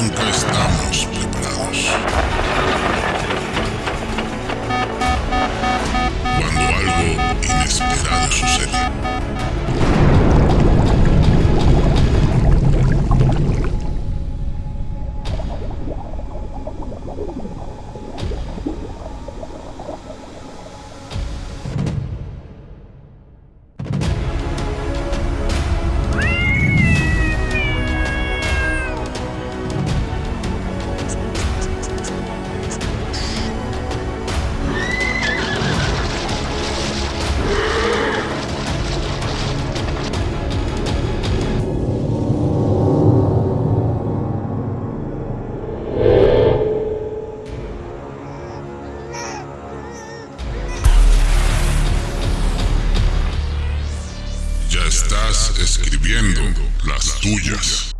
Nunca estamos preparados. Escribiendo las tuyas.